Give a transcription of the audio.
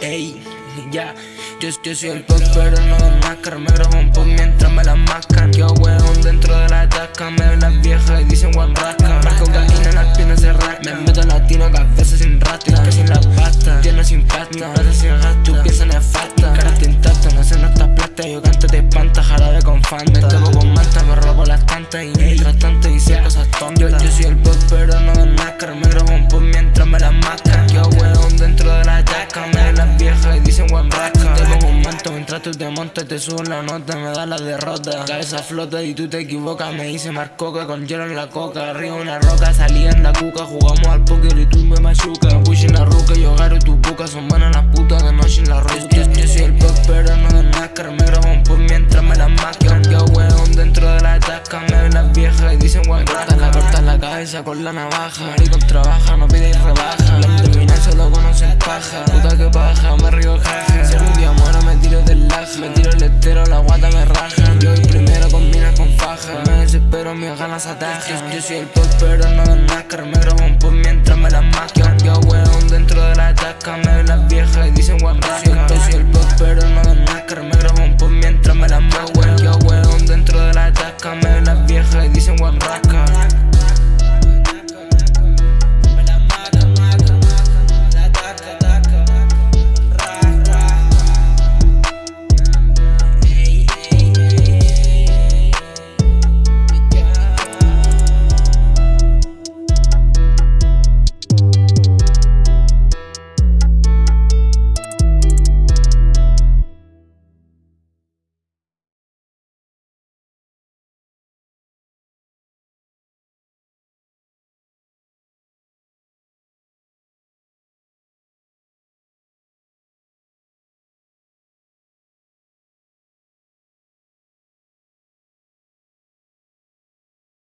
Ey, ya, yo, yo soy el pop pero no de máscara Me grabo un pop mientras me la mascan Yo weón dentro de la tasca Me ven las viejas y dicen one rasca Más cocaína en las piernas se rasca. Me meto latino cabeza sin Y que sin la pasta, tierno sin pasta Plata sin gasto, tu pieza nefasta. Cara tintasta, no sé no está plata. Yo canto de espanta, jarabe con fanta. Tengo con manta, me robo las tantas. Y mientras tanto hice cosas tontas. Yo, yo soy el tú te montas Te subo la nota, me da la derrota. Cabeza flota y tú te equivocas Me dice Marcoca con hielo en la coca. Arriba una roca, salí en la cuca Jugamos al póker y tú me machuca Push en la ruca, yo agarro tu boca Son buenas las putas de noche en la roca yo, yo, soy el pop pero no de NASCAR Me grabo un pop mientras me la mascan Yo weón dentro de la tasca Me ven las viejas y dicen one rasca La corta en la cabeza con la navaja. Maricón trabaja, no pide rebaja mis ganas atajan Yo soy el pop pero no de NASCAR Me